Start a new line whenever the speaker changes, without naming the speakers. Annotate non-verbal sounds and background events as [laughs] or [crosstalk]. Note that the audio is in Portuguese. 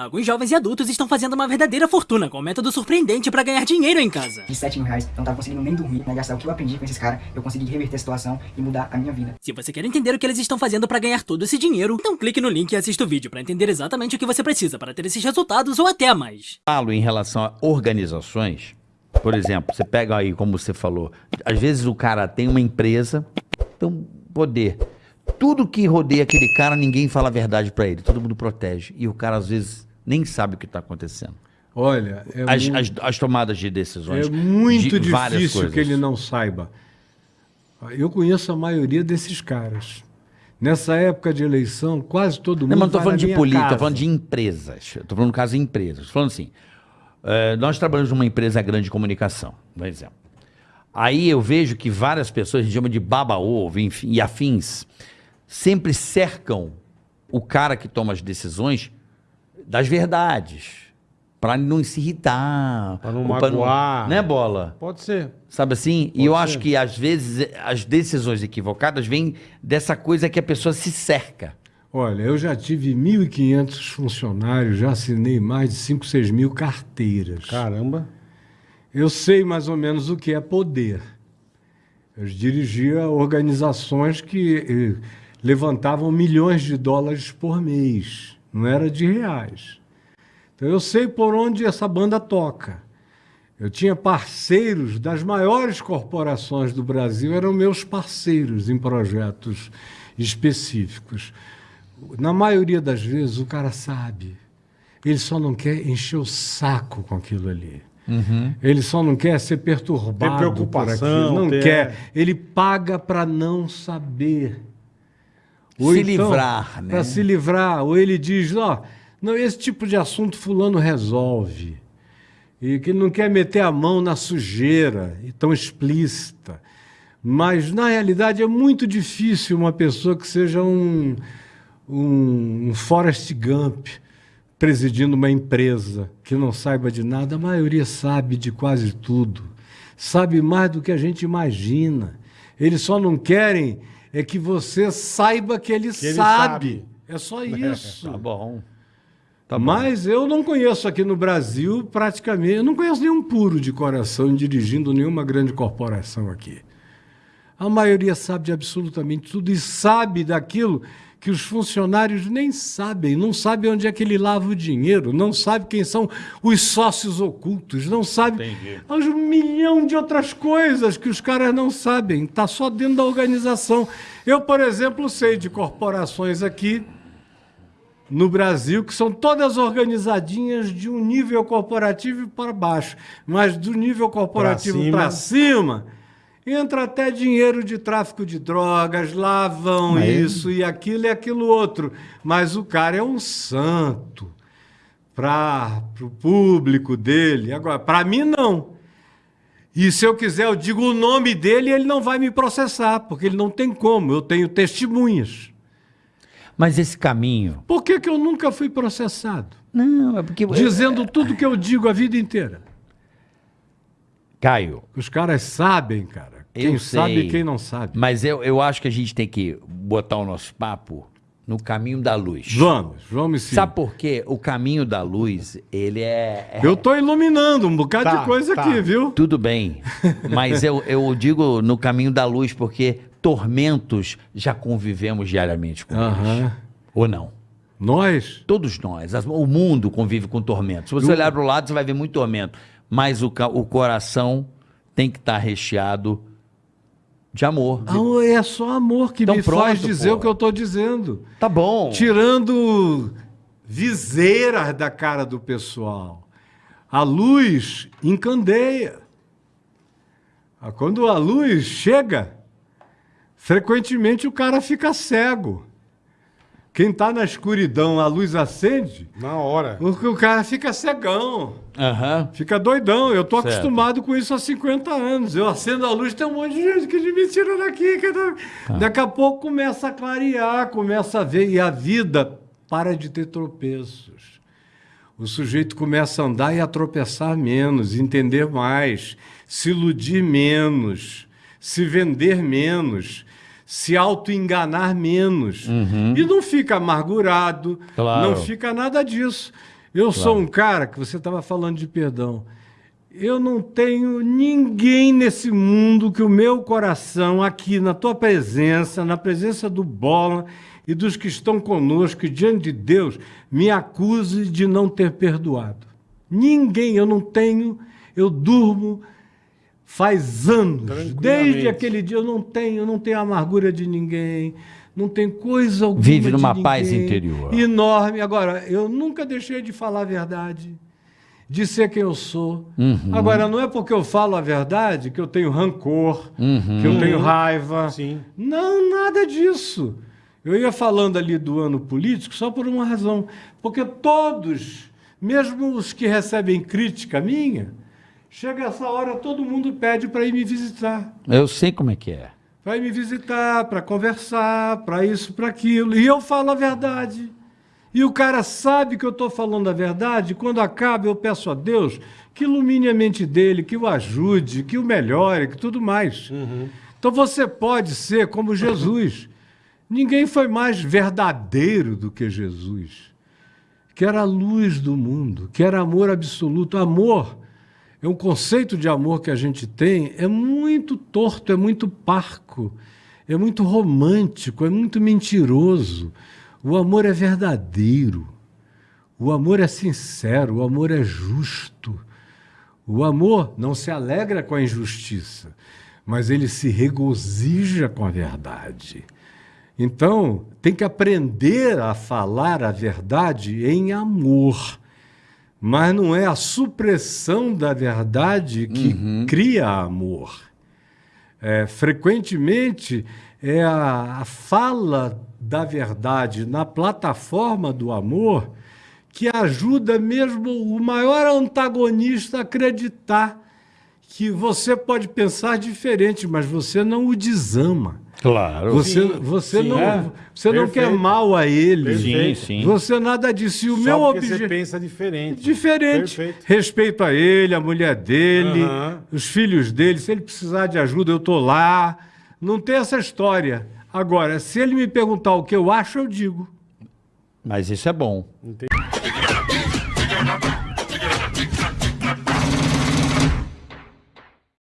Alguns jovens e adultos estão fazendo uma verdadeira fortuna com um método surpreendente para ganhar dinheiro em casa.
De 7 mil reais, eu não tava conseguindo nem dormir, né? Gastar o que eu aprendi com esses caras, eu consegui reverter a situação e mudar a minha vida.
Se você quer entender o que eles estão fazendo para ganhar todo esse dinheiro, então clique no link e assista o vídeo para entender exatamente o que você precisa para ter esses resultados ou até mais.
Falo em relação a organizações, por exemplo, você pega aí, como você falou, às vezes o cara tem uma empresa, tem um poder. Tudo que rodeia aquele cara, ninguém fala a verdade para ele, todo mundo protege. E o cara, às vezes, nem sabe o que está acontecendo.
Olha, é
As,
muito,
as- as tomadas de decisões.
é muito
de
difícil que ele não saiba. Eu conheço a maioria desses caras. Nessa época de eleição, quase todo mundo
Não, mas estou falando de política, estou falando de empresas. Estou falando no caso de empresas. Estou falando assim, eh, nós trabalhamos numa empresa grande de comunicação, por exemplo. Aí eu vejo que várias pessoas, a gente chama de baba-ovo enfim, e afins, sempre cercam o cara que toma as decisões das verdades. Para não se irritar.
Pra não magoar.
Né, Bola?
Pode ser.
Sabe assim? e eu
ser.
acho que às vezes as decisões equivocadas vêm dessa coisa que a pessoa se cerca.
Olha, eu já tive 1.500 funcionários, já assinei mais de 5, 6 mil carteiras.
Caramba.
Eu sei mais ou menos o que é poder. Eu dirigia organizações que eh, levantavam milhões de dólares por mês, não era de reais. Então eu sei por onde essa banda toca. Eu tinha parceiros das maiores corporações do Brasil, eram meus parceiros em projetos específicos. Na maioria das vezes o cara sabe. Ele só não quer encher o saco com aquilo ali. Ele só não quer ser perturbado por aquilo. Não
ter-
quer. Ele paga para não saber.
Se livrar, né?
Para se livrar. Ou ele diz, ó, não, esse tipo de assunto fulano resolve. E que ele não quer meter a mão na sujeira e tão explícita. Mas, na realidade, é muito difícil uma pessoa que seja um, um, um Forrest Gump presidindo uma empresa que não saiba de nada. A maioria sabe de quase tudo. Sabe mais do que a gente imagina. Eles só não querem é que você saiba que ele,
Que ele
sabe.
sabe.
É só [laughs] isso.
Tá bom.
Mas eu não conheço aqui no Brasil praticamente, eu não conheço nenhum puro de coração dirigindo nenhuma grande corporação aqui. A maioria sabe de absolutamente tudo e sabe daquilo que os funcionários nem sabem, não sabem onde é que ele lava o dinheiro, não sabe quem são os sócios ocultos, não sabe um milhão de outras coisas que os caras não sabem, está só dentro da organização. Eu, por exemplo, sei de corporações aqui no Brasil, que são todas organizadinhas de um nível corporativo para baixo, mas do nível corporativo
Pra
para cima, entra até dinheiro de tráfico de drogas, lá vão isso e aquilo e aquilo outro. Mas o cara é um santo para o público dele. Agora, para mim, não. E se eu quiser, eu digo o nome dele e ele não vai me processar, porque ele não tem como, eu tenho testemunhas.
Mas esse caminho.
Por que, que eu nunca fui processado?
Não, é porque.
Dizendo tudo que eu digo a vida inteira.
Caio,
Os caras sabem, cara.
Eu
Quem
sei.
sabe e quem não sabe.
mas eu, eu acho que a gente tem que botar o nosso papo no caminho da luz.
Vamos, vamos sim.
Sabe por quê? O caminho da luz, ele é. é-
Eu tô iluminando um bocado
Tá,
de coisa
tá.
aqui, viu?
Tudo bem. Mas eu, eu digo no caminho da luz porque tormentos já convivemos diariamente com eles. Ou não?
Nós?
Todos nós. O mundo convive com tormentos. Se você olhar para o lado, você vai ver muito tormento. Mas o, o coração tem que estar recheado de amor.
Ah, é só amor que
Então
me
pronto,
faz dizer
pô.
o que eu tô dizendo.
Tá bom.
Tirando viseiras da cara do pessoal. A luz encandeia. Ah, Quando a luz chega, frequentemente o cara fica cego. Quem está na escuridão, a luz acende,
Na hora.
o o cara fica cegão,
Aham.
fica doidão. Eu tô
Certo.
acostumado com isso há 50 anos. Eu acendo a luz, tem um monte de gente que me tira daqui. Que tá- Daqui a pouco começa a clarear, começa a ver, e a vida para de ter tropeços. O sujeito começa a andar e a tropeçar menos, entender mais, se iludir menos, se vender menos, se auto-enganar menos. E não fica amargurado,
Claro.
não fica nada disso. Eu sou um cara que você estava falando de perdão. Eu não tenho ninguém nesse mundo que o meu coração, aqui na tua presença, na presença do Bola e dos que estão conosco, e diante de Deus, me acuse de não ter perdoado. Ninguém, eu não tenho, eu durmo faz anos. Desde aquele dia eu não tenho, eu não tenho amargura de ninguém, não tem coisa alguma
Vive
de
numa paz
ninguém.
interior.
Enorme. Agora, eu nunca deixei de falar a verdade, de ser quem eu sou.
Uhum.
Agora, não é porque eu falo a verdade que eu tenho rancor,
Uhum.
que eu tenho raiva.
Sim.
Não, nada disso. Eu ia falando ali do ano político só por uma razão. Porque todos, mesmo os que recebem crítica minha, chega essa hora, todo mundo pede para ir me visitar.
Eu sei como é que é.
Vai me visitar, para conversar, para isso, para aquilo. E eu falo a verdade. E o cara sabe que eu estou falando a verdade. Quando acaba, eu peço a Deus que ilumine a mente dele, que o ajude, que o melhore, que tudo mais. Então você pode ser como Jesus. Ninguém foi mais verdadeiro do que Jesus, que era a luz do mundo, que era amor absoluto. Amor é um conceito de amor que a gente tem, é muito torto, é muito parco, é muito romântico, é muito mentiroso. O amor é verdadeiro. O amor é sincero, o amor é justo. O amor não se alegra com a injustiça, mas ele se regozija com a verdade. Então, tem que aprender a falar a verdade em amor. Mas não é a supressão da verdade que cria amor. É, frequentemente é a, a fala da verdade na plataforma do amor que ajuda mesmo o maior antagonista a acreditar que você pode pensar diferente, mas você não o desama.
Claro.
Você,
Sim,
você
sim.
não,
É,
você não quer mal a ele.
Sim, sim.
Você nada disso. E o
Só
meu
porque você
objetivo.
pensa diferente.
Diferente.
Perfeito.
Respeito a ele, a mulher dele, os filhos dele. Se ele precisar de ajuda, eu estou lá. Não tem essa história. Agora, se ele me perguntar o que eu acho, eu digo.
Mas isso é bom.